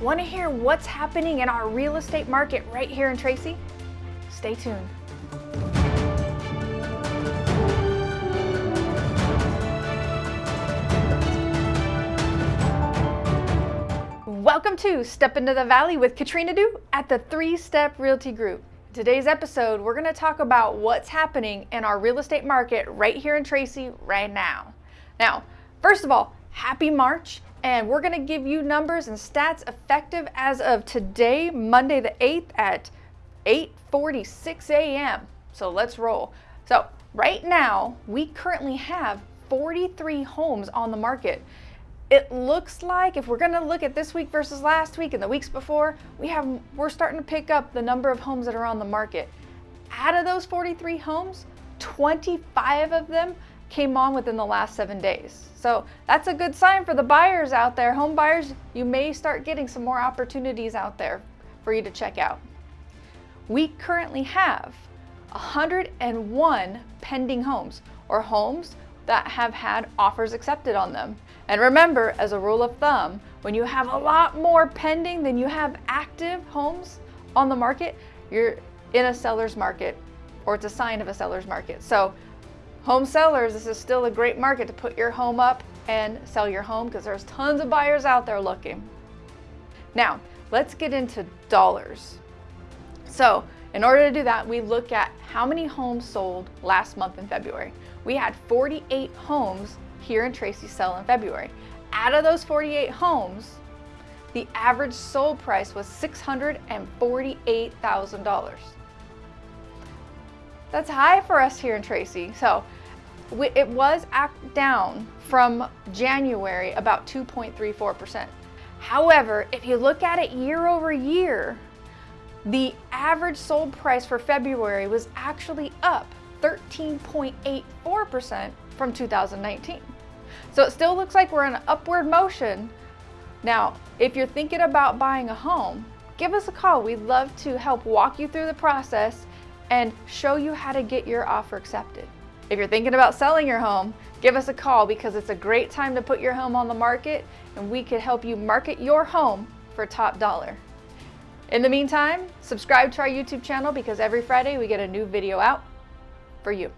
Want to hear what's happening in our real estate market right here in Tracy? Stay tuned. Welcome to Step Into the Valley with Katrina Du at the Three Step Realty Group. Today's episode, we're going to talk about what's happening in our real estate market right here in Tracy right now. Now, first of all, happy March, and we're going to give you numbers and stats effective as of today, Monday the 8th at 8:46 a.m. So let's roll. So, right now, we currently have 43 homes on the market it looks like if we're going to look at this week versus last week and the weeks before, we have we're starting to pick up the number of homes that are on the market. Out of those 43 homes, 25 of them came on within the last 7 days. So, that's a good sign for the buyers out there. Home buyers, you may start getting some more opportunities out there for you to check out. We currently have 101 pending homes or homes that have had offers accepted on them. And remember, as a rule of thumb, when you have a lot more pending than you have active homes on the market, you're in a seller's market or it's a sign of a seller's market. So home sellers, this is still a great market to put your home up and sell your home because there's tons of buyers out there looking. Now, let's get into dollars. So in order to do that, we look at how many homes sold last month in February. We had 48 homes here in Tracy sell in February. Out of those 48 homes, the average sold price was $648,000. That's high for us here in Tracy. So it was down from January about 2.34%. However, if you look at it year over year, the average sold price for February was actually up 13.84% from 2019. So it still looks like we're in an upward motion. Now, if you're thinking about buying a home, give us a call. We'd love to help walk you through the process and show you how to get your offer accepted. If you're thinking about selling your home, give us a call because it's a great time to put your home on the market and we could help you market your home for top dollar. In the meantime, subscribe to our YouTube channel because every Friday we get a new video out for you.